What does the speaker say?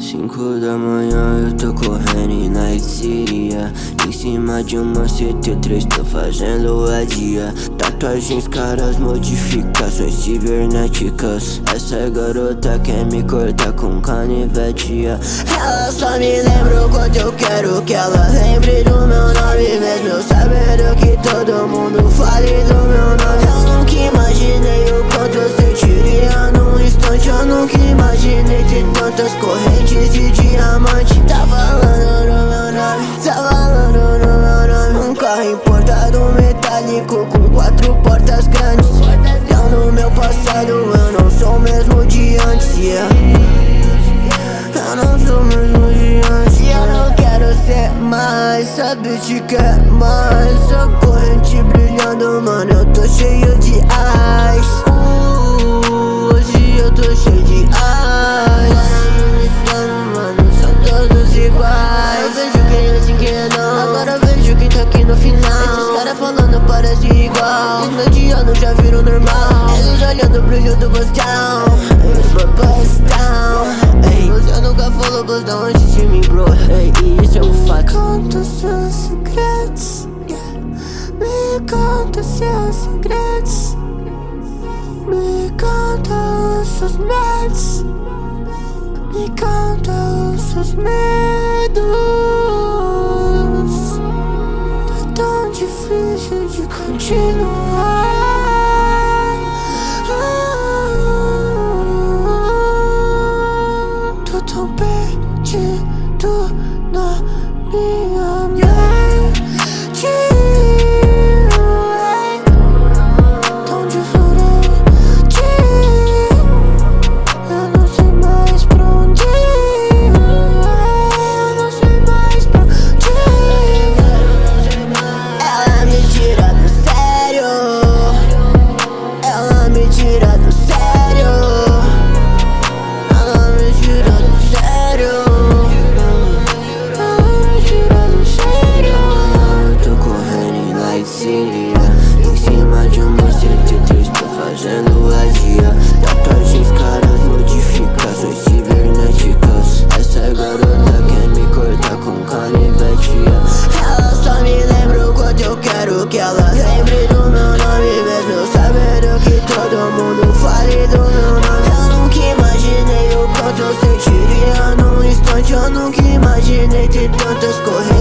Cinco da manhã eu tô correndo na City Em cima de uma CT3 tô fazendo a dia. Tatuagens, caras, modificações cibernéticas. Essa garota quer me cortar com canivete Ela só me lembra o quanto eu quero que ela lembre do meu nome Mesmo. Eu sabendo que todo mundo fale do meu nome correntes de diamante. Tá falando no meu nome, tá falando no meu nome. Um carro importado metálico com quatro portas grandes. Não no meu passado, eu não sou o mesmo de antes, yeah. Eu não sou o mesmo de antes. Eu não quero ser mais, sabe te quer mais? A corrente brilhando, mano, eu tô cheio de ice final. Esses caras falando parece igual. Os já viram normal. Eles olhando o brilho do down Bust down Ei, você nunca falou bust down antes de mim, bro. Ei, isso é um fato Conta seus segredos Me conta seus segredos Me conta os seus medos. Me conta os seus medos continua Tout embêté, tout non, ni amis que ela lembre do meu nome Mesmo eu sabendo que todo mundo fale do meu nome. Eu nunca imaginei o quanto eu sentiria num instante. Eu nunca imaginei ter tantas correntes.